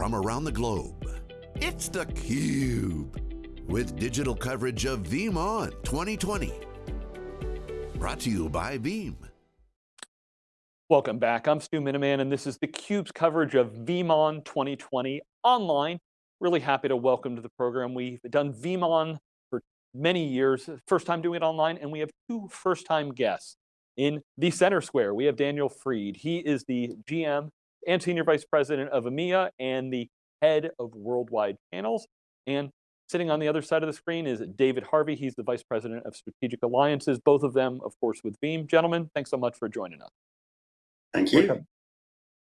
from around the globe. It's theCUBE, with digital coverage of VeeamON 2020. Brought to you by Veeam. Welcome back, I'm Stu Miniman, and this is theCUBE's coverage of VeeamON 2020 online. Really happy to welcome to the program. We've done VeeamON for many years, first time doing it online, and we have two first time guests in the center square. We have Daniel Fried. He is the GM and Senior Vice President of EMEA and the head of worldwide channels. And sitting on the other side of the screen is David Harvey. He's the Vice President of Strategic Alliances, both of them, of course, with Veeam. Gentlemen, thanks so much for joining us. Thank you. Welcome.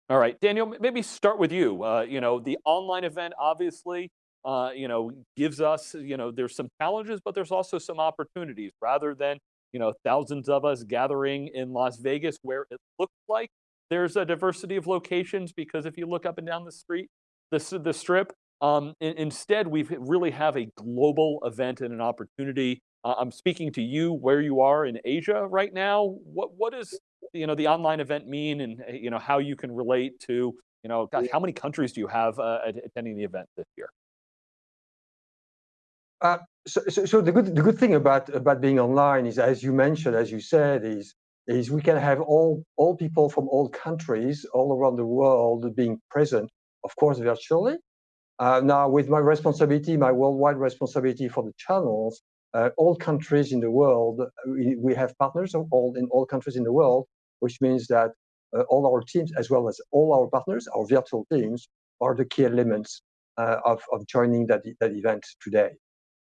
All right, Daniel, maybe start with you. Uh, you know, the online event obviously, uh, you know, gives us, you know, there's some challenges, but there's also some opportunities rather than, you know, thousands of us gathering in Las Vegas where it looks like there's a diversity of locations because if you look up and down the street, the, the strip, um, instead we really have a global event and an opportunity. Uh, I'm speaking to you where you are in Asia right now. What, what does you know, the online event mean and eh, you know, how you can relate to, you know, gosh, how many countries do you have uh, attending the event this year? Uh, so, so, so, the good the good thing about about being online is, as you mentioned, as you said, is is we can have all, all people from all countries all around the world being present, of course, virtually. Uh, now, with my responsibility, my worldwide responsibility for the channels, uh, all countries in the world, we, we, have partners all in all countries in the world, which means that uh, all our teams, as well as all our partners, our virtual teams, are the key elements uh, of, of joining that, that event today.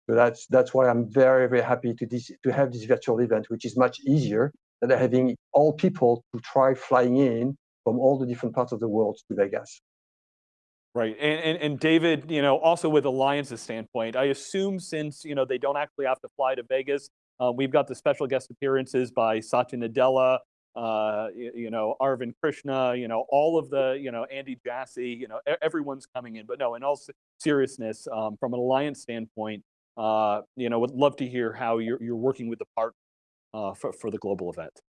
So that's that's why I'm very very happy to this, to have this virtual event, which is much easier that are having all people to try flying in from all the different parts of the world to Vegas. Right, and, and, and David, you know, also with Alliance's standpoint, I assume since, you know, they don't actually have to fly to Vegas, uh, we've got the special guest appearances by Satya Nadella, uh, you, you, know, Arvind Krishna, you know, all of the, you know, Andy Jassy, you know, everyone's coming in. But no, in all seriousness, um, from an alliance standpoint, uh, you know, would love to hear how you're, you're working with the partners uh, for, for the global event.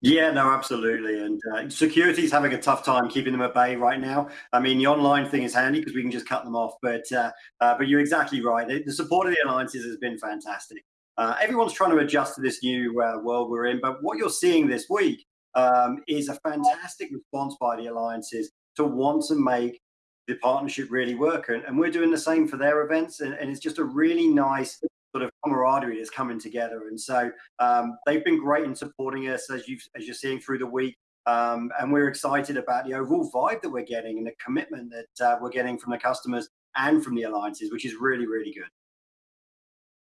Yeah, no, absolutely. And uh, security is having a tough time keeping them at bay right now. I mean, the online thing is handy because we can just cut them off. But uh, uh, but you're exactly right. The support of the alliances has been fantastic. Uh, everyone's trying to adjust to this new uh, world we're in. But what you're seeing this week um, is a fantastic response by the alliances to want to make the partnership really work. And, and we're doing the same for their events. And, and it's just a really nice sort of camaraderie is coming together. And so um, they've been great in supporting us as you as you're seeing through the week. Um, and we're excited about the overall vibe that we're getting and the commitment that uh, we're getting from the customers and from the alliances, which is really, really good.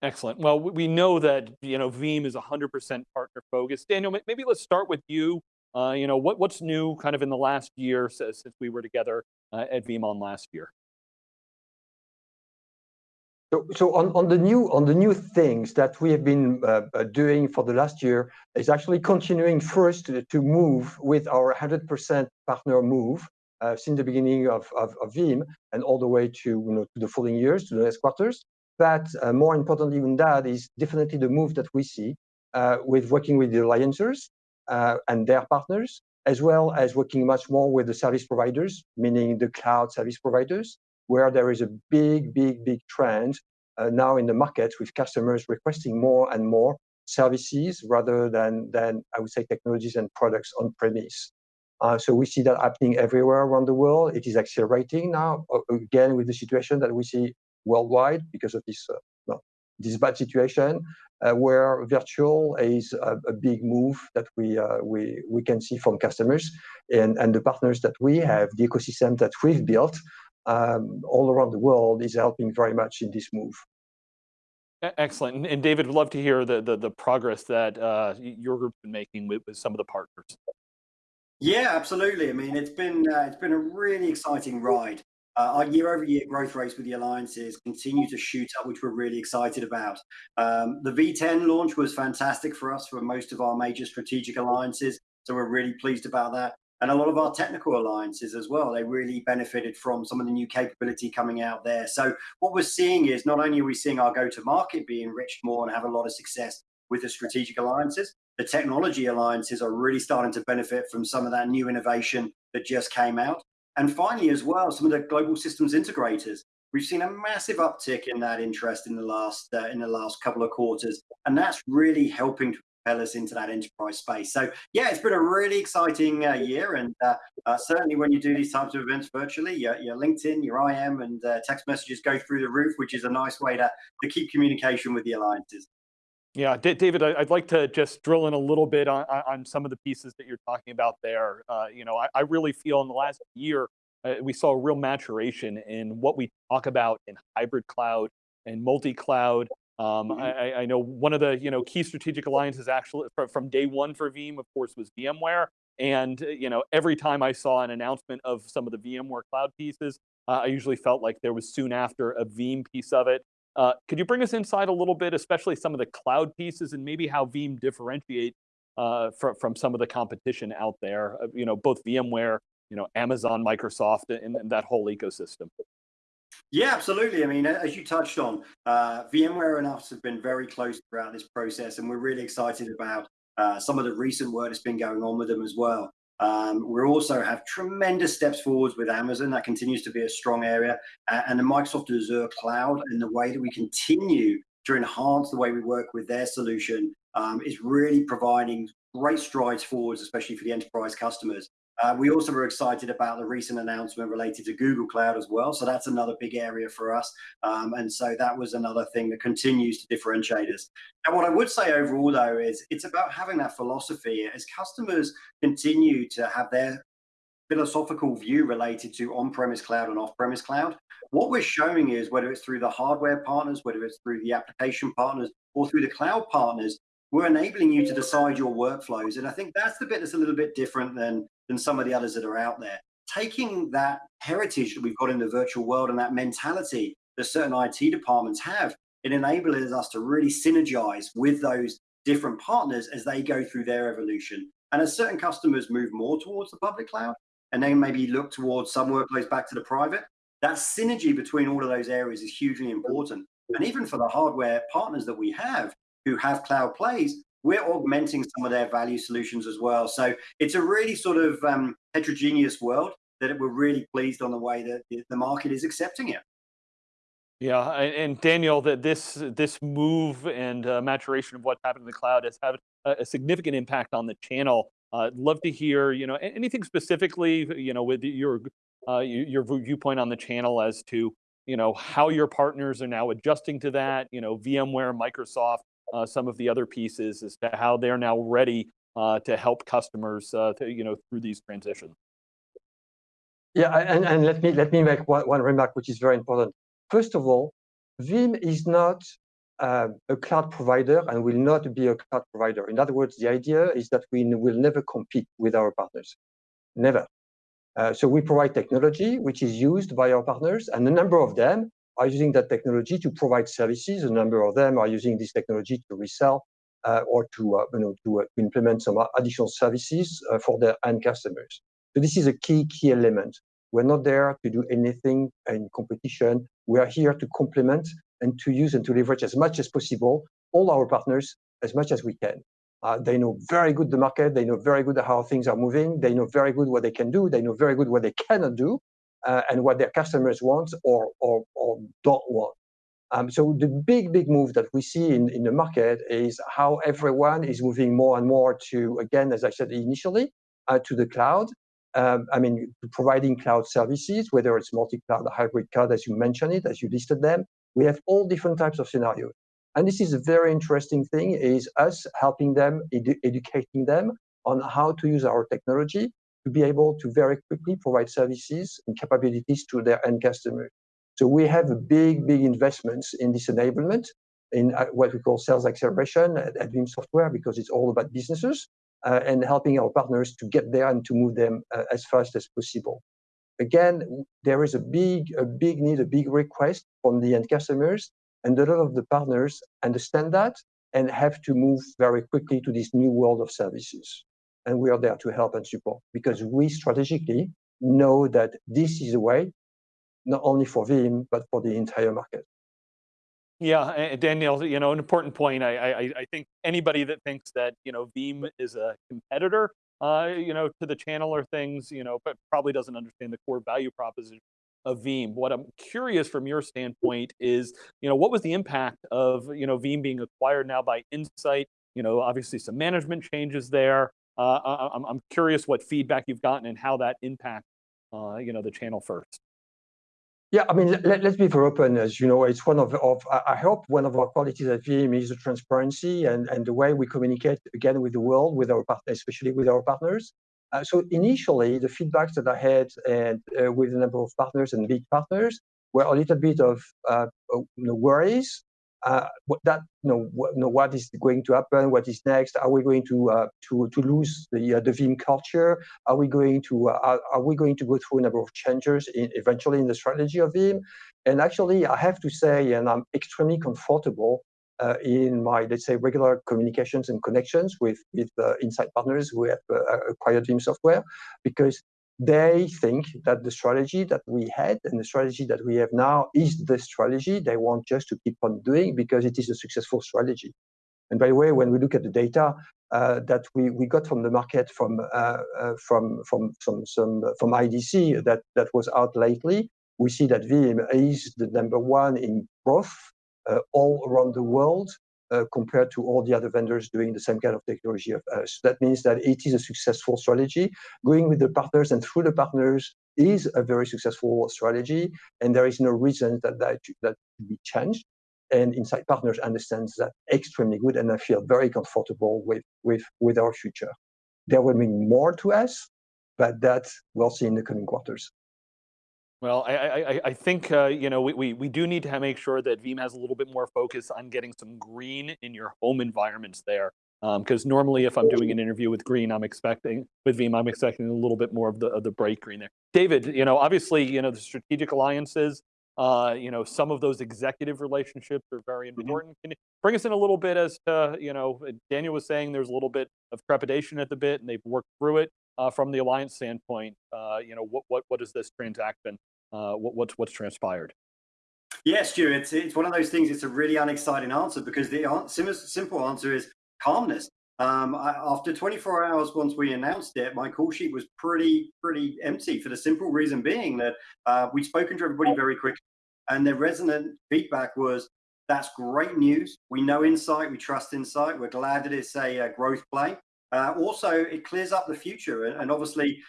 Excellent. Well, we know that you know Veeam is 100% partner focused. Daniel, maybe let's start with you. Uh, you know what, what's new kind of in the last year since we were together uh, at VeeamON last year. So, so on, on the new on the new things that we have been uh, uh doing for the last year is actually continuing first to, to move with our 100% partner move uh, since the beginning of, of, of Veeam and all the way to you know to the following years to the next quarters. But uh, more importantly than that is definitely the move that we see uh, with working with the alliances uh, and their partners, as well as working much more with the service providers, meaning the cloud service providers, where there is a big, big, big trend uh, now in the market with customers requesting more and more services rather than, than I would say, technologies and products on premise. Uh, so we see that happening everywhere around the world. It is accelerating now, again, with the situation that we see worldwide because of this, uh, well, this bad situation, uh, where virtual is a, a, big move that we, uh, we, we can see from customers and, and the partners that we have, the ecosystem that we've built um, all around the world is helping very much in this move. Excellent. And David, would love to hear the, the, the progress that uh, your group's been making with, with some of the partners. Yeah, absolutely. I mean, it's been uh, it's been a really exciting ride. Uh, our year-over-year growth rates with the alliances continue to shoot up, which we're really excited about. Um, the V10 launch was fantastic for us for most of our major strategic alliances, so we're really pleased about that and a lot of our technical alliances as well. They really benefited from some of the new capability coming out there. So what we're seeing is not only are we seeing our go-to-market be enriched more and have a lot of success with the strategic alliances, the technology alliances are really starting to benefit from some of that new innovation that just came out. And finally, as well, some of the global systems integrators. We've seen a massive uptick in that interest in the last uh, in the last couple of quarters, and that's really helping to us into that enterprise space. So yeah, it's been a really exciting uh, year, and uh, uh certainly when you do these types of events virtually, your, your LinkedIn, your IM, and uh, text messages go through the roof, which is a nice way to to keep communication with the alliances. Yeah, D David, I'd like to just drill in a little bit on, on some of the pieces that you're talking about there. Uh, you know, I, I, really feel in the last year, uh, we saw a real maturation in what we talk about in hybrid cloud and multi-cloud. Um, mm -hmm. I, I, know one of the you know key strategic alliances actually from, from day one for Veeam, of course, was VMware. And uh, you know, every time I saw an announcement of some of the VMware cloud pieces, uh, I usually felt like there was soon after a Veeam piece of it. Uh, could you bring us inside a little bit, especially some of the cloud pieces and maybe how Veeam differentiate uh, from, from some of the competition out there, uh, you know, both VMware, you know, Amazon, Microsoft, and, and, that whole ecosystem? Yeah, absolutely. I mean, as you touched on, uh, VMware and us have been very close throughout this process, and we're really excited about uh, some of the recent work that's been going on with them as well. Um, we also have tremendous steps forwards with Amazon. That continues to be a strong area. Uh, and the Microsoft Azure cloud and the way that we continue to enhance the way we work with their solution um, is really providing great strides forwards, especially for the enterprise customers. Uh, we also were excited about the recent announcement related to Google Cloud as well. So that's another big area for us. Um, and so that was another thing that continues to differentiate us. And what I would say overall, though, is it's about having that philosophy as customers continue to have their philosophical view related to on-premise cloud and off-premise cloud. What we're showing is whether it's through the hardware partners, whether it's through the application partners, or through the cloud partners, we're enabling you to decide your workflows. And I think that's the bit that's a little bit different than, than some of the others that are out there. Taking that heritage that we've got in the virtual world and that mentality that certain IT departments have, it enables us to really synergize with those different partners as they go through their evolution. And as certain customers move more towards the public cloud, and then maybe look towards some workloads back to the private, that synergy between all of those areas is hugely important. And even for the hardware partners that we have, who have cloud plays, we're augmenting some of their value solutions as well. So it's a really sort of um, heterogeneous world that we're really pleased on the way that the market is accepting it. Yeah, and Daniel, that this this move and uh, maturation of what's happened in the cloud has had a, significant impact on the channel. Uh, love to hear, you know, anything specifically, you know, with your uh, your viewpoint on the channel as to, you know, how your partners are now adjusting to that. You know, VMware, Microsoft, some of the other pieces as to how they're now ready uh, to help customers, uh, to, you know, through these transitions. Yeah, and, and let me let me make one, one remark, which is very important. First of all, Veeam is not uh, a cloud provider and will not be a cloud provider. In other words, the idea is that we will never compete with our partners, never. Uh, so we provide technology which is used by our partners, and a number of them are using that technology to provide services. A number of them are using this technology to resell uh, or to, uh, you know, to, uh, implement some additional services uh, for their end customers. So this is a key, key element. We're not there to do anything in competition. We are here to complement and to use and to leverage as much as possible all our partners as much as we can. Uh, they know very good the market. They know very good how things are moving. They know very good what they can do. They know very good what they cannot do uh, and what their customers want or, or, or don't want. Um, so the big, big move that we see in, in the market is how everyone is moving more and more to, again, as I said initially, uh, to the cloud. Um, I mean, providing cloud services, whether it's multi-cloud hybrid cloud, as you mentioned it, as you listed them. We have all different types of scenarios. And this is a very interesting thing, is us helping them, edu educating them on how to use our technology to be able to very quickly provide services and capabilities to their end customers. So we have big, big investments in this enablement in uh, what we call sales acceleration at, at Veeam Software because it's all about businesses uh, and helping our partners to get there and to move them uh, as fast as possible. Again, there is a big, a big need, a big request from the end customers, and a lot of the partners understand that and have to move very quickly to this new world of services and we are there to help and support because we strategically know that this is a way not only for Veeam but for the entire market. Yeah, Daniel, you know, an important point. I, I, I think anybody that thinks that you know Veeam is a competitor uh, you know, to the channel or things, you know, but probably doesn't understand the core value proposition of Veeam. What I'm curious from your standpoint is, you know, what was the impact of, you know, Veeam being acquired now by Insight? You know, obviously some management changes there. Uh, I'm, I'm curious what feedback you've gotten and how that impacts, uh, you know, the channel first. Yeah, I mean, let, us be very open. As you know, it's one of, of I hope one of our qualities at Veeam is the transparency and, and the way we communicate again with the world, with our partners, especially with our partners. Uh, so initially, the feedbacks that I had and uh, with a number of partners and big partners were a little bit of uh, know, worries uh, that you know, what, you know, what is going to happen, what is next? Are we going to uh, to to lose the uh, the Veeam culture? Are we going to uh, are, we going to go through a number of changes in, eventually in the strategy of Veeam? And actually, I have to say, and I'm extremely comfortable uh, in my let's say regular communications and connections with with uh, Insight partners who have acquired Veeam software, because they think that the strategy that we had and the strategy that we have now is the strategy they want just to keep on doing because it is a successful strategy. And by the way, when we look at the data uh, that we, we got from the market from uh, uh, from from some some from IDC that that was out lately, we see that Veeam is the number one in growth uh, all around the world Uh, compared to all the other vendors doing the same kind of technology of us. That means that it is a successful strategy. Going with the partners and through the partners is a very successful strategy, and there is no reason that that, that should be changed. And Insight Partners understands that extremely good, and I feel very comfortable with, with, with our future. There will be more to us, but that we'll see in the coming quarters. Well, I, I, I think, uh, you know, we, we, we do need to make sure that Veeam has a little bit more focus on getting some green in your home environments there. Because um, normally if I'm doing an interview with green, I'm expecting, with Veeam, I'm expecting a little bit more of the, of the bright green there. David, you know, obviously, you know, the strategic alliances, uh, you know, some of those executive relationships are very mm-hmm. important. Mm -hmm. Can you bring us in a little bit as to, you know, Daniel was saying there's a little bit of trepidation at the bit and they've worked through it. Uh, from the alliance standpoint, uh, you know, what, what, what is this transaction uh, what, what's what's transpired? Yeah, Stu, it's, it's one of those things. It's a really unexciting answer because the simple answer is calmness. Um, I, after 24 hours, once we announced it, my call sheet was pretty pretty empty for the simple reason being that uh, we'd spoken to everybody very quickly, and the resonant feedback was, "That's great news. We know Insight. We trust Insight. We're glad that it's a, a growth play." Uh, also, it clears up the future, and, and obviously,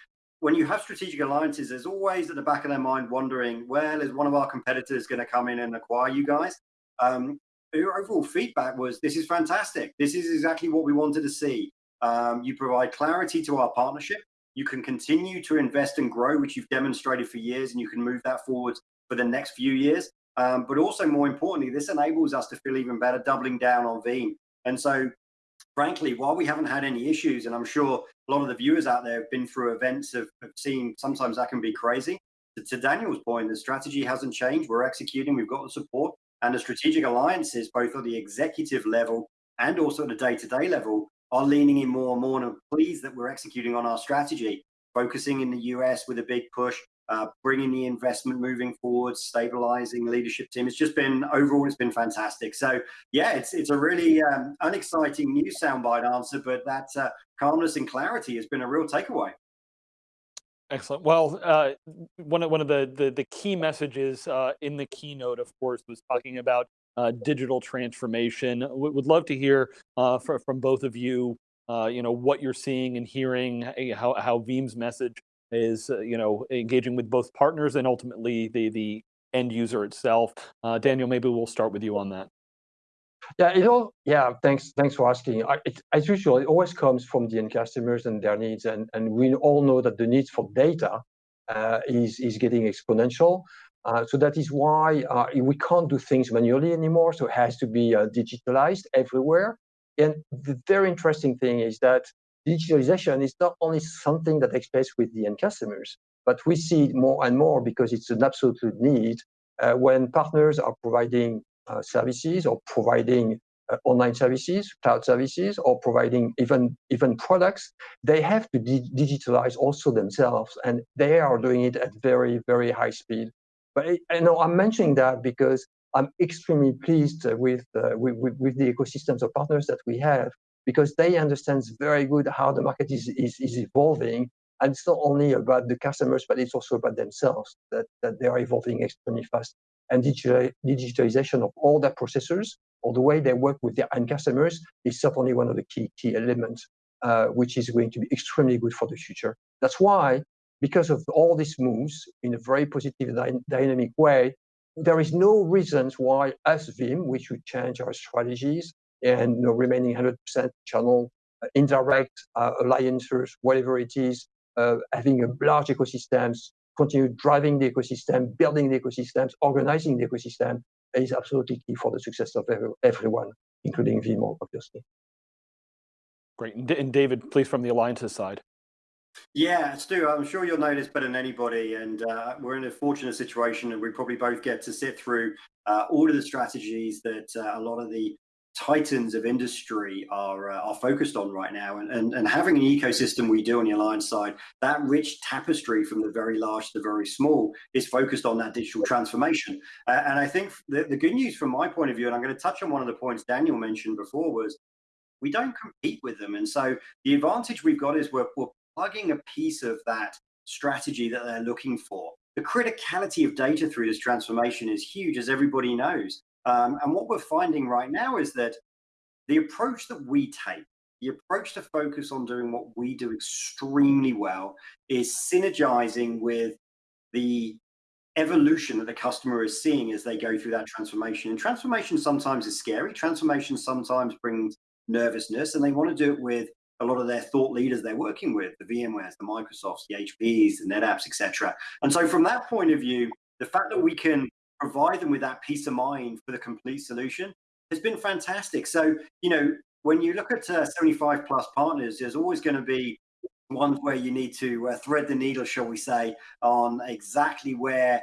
when you have strategic alliances, there's always at the back of their mind wondering, well, is one of our competitors going to come in and acquire you guys? Um, your overall feedback was, this is fantastic. This is exactly what we wanted to see. Um, you provide clarity to our partnership. You can continue to invest and grow, which you've demonstrated for years, and you can move that forward for the next few years. Um, but also, more importantly, this enables us to feel even better, doubling down on Veeam. And so frankly, while we haven't had any issues, and I'm sure a lot of the viewers out there have been through events, have, have seen sometimes that can be crazy. To, to, Daniel's point, the strategy hasn't changed. We're executing, we've got the support, and the strategic alliances, both at the executive level and also at the day to day level, are leaning in more and more. And I'm pleased that we're executing on our strategy, focusing in the US with a big push, uh, bringing the investment moving forward, stabilizing leadership team. It's just been overall, it's been fantastic. So yeah, it's it's a really um, unexciting news soundbite answer, but that uh, calmness and clarity has been a real takeaway. Excellent. Well, uh, one of one of the the, the key messages uh, in the keynote, of course, was talking about uh, digital transformation. We would love to hear uh, for, from both of you. you know what you're seeing and hearing, how how Veeam's message is uh, you know engaging with both partners and ultimately the the end user itself. Uh, Daniel, maybe we'll start with you on that. Yeah, it all. Yeah, thanks. Thanks for asking. I, it, as usual, it always comes from the end customers and their needs, and and we all know that the needs for data uh, is is getting exponential. Uh, so that is why uh, we can't do things manually anymore. So it has to be uh, digitalized everywhere. And the very interesting thing is that digitalization is not only something that takes place with the end customers, but we see it more and more because it's an absolute need uh, when partners are providing uh, services or providing uh, online services, cloud services, or providing even even products, they have to digitalize also themselves, and they are doing it at very very high speed. But I know I'm mentioning that because I'm extremely pleased with, uh, with, with, with the ecosystems of partners that we have because they understand very good how the market is, is, is evolving. And it's not only about the customers, but it's also about themselves that, that they are evolving extremely fast. And digital, digitalization of all their processors or the way they work with their end customers is certainly one of the key key elements, uh, which is going to be extremely good for the future. That's why, because of all these moves in a very positive dy- dynamic way, there is no reasons why as Veeam we should change our strategies and you know, remaining 100% channel, uh, indirect uh, alliances, whatever it is, uh, having a large ecosystems, continue driving the ecosystem, building the ecosystems, organizing the ecosystem is absolutely key for the success of every, everyone, including Veeam, obviously. Great. And David, please, from the alliances side. Yeah, Stu, I'm sure you'll know this better than anybody. And uh, we're in a fortunate situation, and we probably both get to sit through uh, all of the strategies that uh, a lot of the titans of industry are uh, are focused on right now. And, and and having an ecosystem we do on the alliance side that rich tapestry from the very large to the very small is focused on that digital transformation. Uh, and i think the, the good news from my point of view and i'm going to touch on one of the points daniel mentioned before was we don't compete with them. And so the advantage we've got is we're, we're plugging a piece of that strategy that they're looking for. The criticality of data through this transformation is huge as everybody knows um, and what we're finding right now is that the approach that we take, the approach to focus on doing what we do extremely well, is synergizing with the evolution that the customer is seeing as they go through that transformation. And transformation sometimes is scary. Transformation sometimes brings nervousness, and they want to do it with a lot of their thought leaders they're working with, the VMwares, the Microsofts, the HPs, the NetApps, etc. And so from that point of view, the fact that we can provide them with that peace of mind for the complete solution has been fantastic. So, you know, when you look at uh, 75 plus partners, there's always going to be ones where you need to uh, thread the needle, shall we say, on exactly where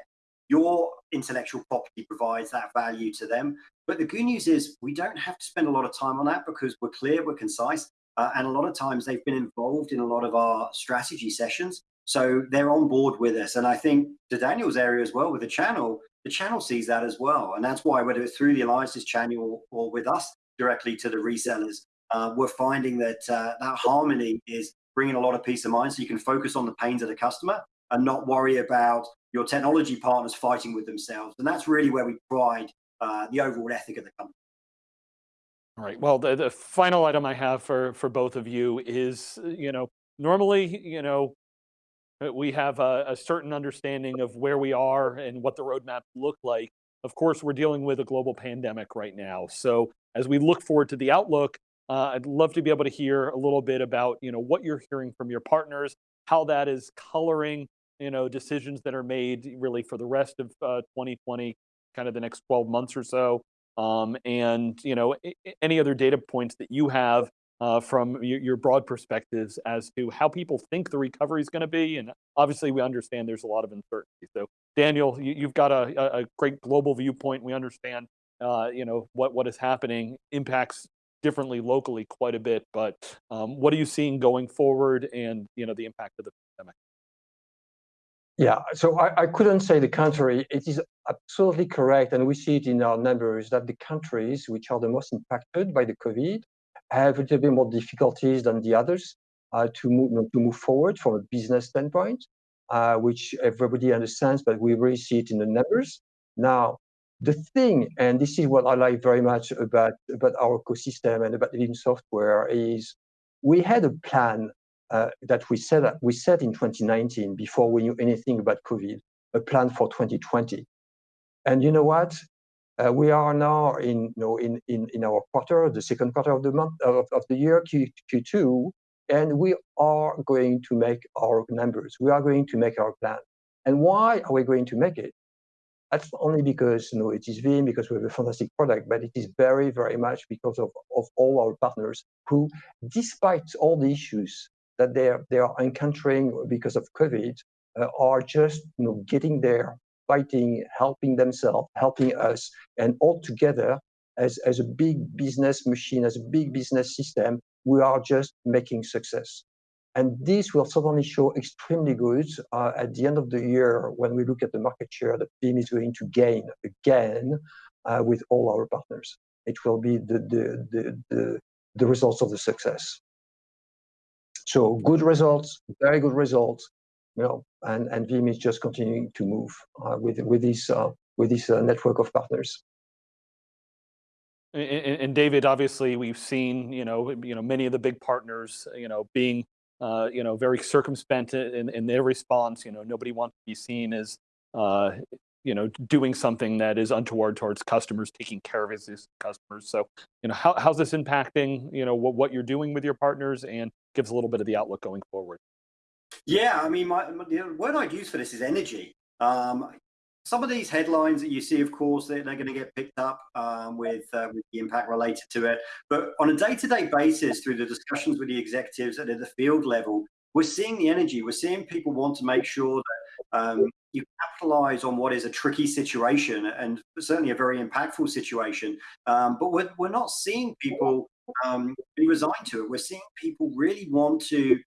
your intellectual property provides that value to them. But the good news is we don't have to spend a lot of time on that because we're clear, we're concise, uh, and a lot of times they've been involved in a lot of our strategy sessions. So they're on board with us. And I think to Daniel's area as well with the channel, the channel sees that as well. And that's why, whether it's through the alliances channel or, with us directly to the resellers, uh, we're finding that uh, that harmony is bringing a lot of peace of mind so you can focus on the pains of the customer and not worry about your technology partners fighting with themselves. And that's really where we pride uh, the overall ethic of the company. All right. Well, the, the final item I have for for both of you is, you know, normally, you know, we have a, a, certain understanding of where we are and what the roadmap look like. Of course, we're dealing with a global pandemic right now. So as we look forward to the outlook, uh, I'd love to be able to hear a little bit about you know what you're hearing from your partners, how that is coloring you know decisions that are made really for the rest of uh, 2020, kind of the next 12 months or so, um, and you know any other data points that you have uh, from your, your, broad perspectives as to how people think the recovery is going to be. And obviously, we understand there's a lot of uncertainty. So, Daniel, you, have got a, a, great global viewpoint. We understand, uh, you know, what what is happening impacts differently locally quite a bit. But um, what are you seeing going forward, and you know, the impact of the pandemic? Yeah, so I, I couldn't say the contrary. It is absolutely correct, and we see it in our numbers that the countries which are the most impacted by the COVID have a little bit more difficulties than the others uh, to move to move forward from a business standpoint, uh, which everybody understands, but we really see it in the numbers. Now, the thing, and this is what I like very much about about our ecosystem and about Veeam software, is we had a plan uh, that we set up, we set in 2019 before we knew anything about COVID, a plan for 2020. And you know what? Uh, we are now in, you know, in, in, in our quarter, the second quarter of the month of, of the year, Q, Q2, and we are going to make our numbers. We are going to make our plan. And why are we going to make it? That's only because you know it is Veeam, because we have a fantastic product, but it is very, very much because of, of all our partners who, despite all the issues that they are, they are encountering because of COVID, uh, are just you know getting there fighting, helping themselves, helping us, and all together as, as a big business machine, as a big business system, we are just making success. And this will certainly show extremely good uh, at the end of the year when we look at the market share that Veeam is going to gain again uh, with all our partners. It will be the, the, the, the, the results of the success. So good results, very good results, you know, and, and Veeam is just continuing to move uh, with, with this, uh, with this uh, network of partners. And, and, David, obviously, we've seen you know you know many of the big partners you know being uh, you know very circumspect in, in their response. You know, nobody wants to be seen as uh, you know doing something that is untoward towards customers, taking care of his customers. So you know, how, how's this impacting you know what, what you're doing with your partners, and gives a little bit of the outlook going forward. Yeah, I mean, my, the word I'd use for this is energy. Um, some of these headlines that you see, of course, they're, they're going to get picked up um, with, uh, with the impact related to it. But on a day-to-day basis, through the discussions with the executives at the field level, we're seeing the energy. We're seeing people want to make sure that um, you capitalize on what is a tricky situation and certainly a very impactful situation. Um, but we're, we're not seeing people um, be resigned to it. We're seeing people really want to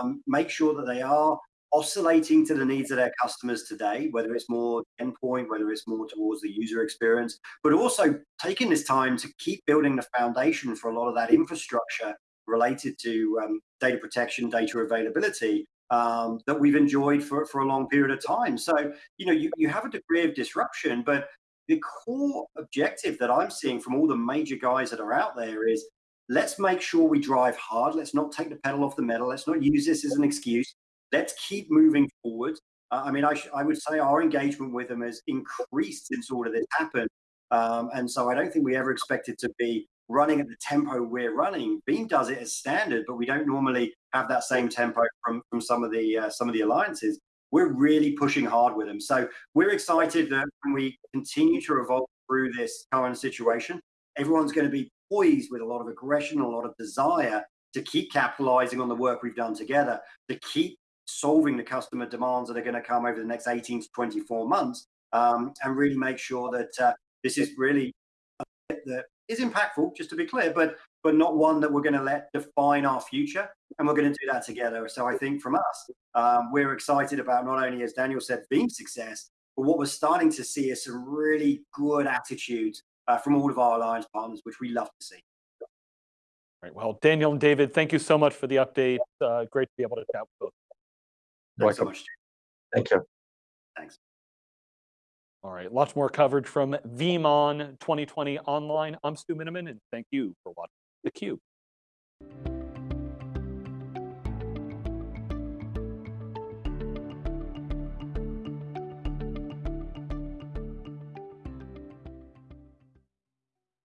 um, make sure that they are oscillating to the needs of their customers today, whether it's more endpoint, whether it's more towards the user experience, but also taking this time to keep building the foundation for a lot of that infrastructure related to um, data protection, data availability um, that we've enjoyed for, for a long period of time. So, you know, you, you have a degree of disruption, but the core objective that I'm seeing from all the major guys that are out there is let's make sure we drive hard. Let's not take the pedal off the metal. Let's not use this as an excuse. Let's keep moving forward. Uh, I mean, I, I, would say our engagement with them has increased since all of this happened. Um, and so I don't think we ever expected to be running at the tempo we're running. Veeam does it as standard, but we don't normally have that same tempo from, from some of the uh, some of the alliances. We're really pushing hard with them. So we're excited that when we continue to evolve through this current situation, everyone's going to be poised with a lot of aggression, a lot of desire to keep capitalizing on the work we've done together, to keep solving the customer demands that are going to come over the next 18 to 24 months, um, and really make sure that uh, this is really that is impactful, just to be clear, but but not one that we're going to let define our future, and we're going to do that together. So I think from us, um, we're excited about not only, as Daniel said, Veeam success, but what we're starting to see is some really good attitudes uh, from all of our alliance partners, which we love to see. Right. Well, Daniel and David, thank you so much for the update. Uh, great to be able to chat with both. Thanks so much. Thank you. Thanks. All right, lots more coverage from VeeamON 2020 online. I'm Stu Miniman, and thank you for watching theCUBE.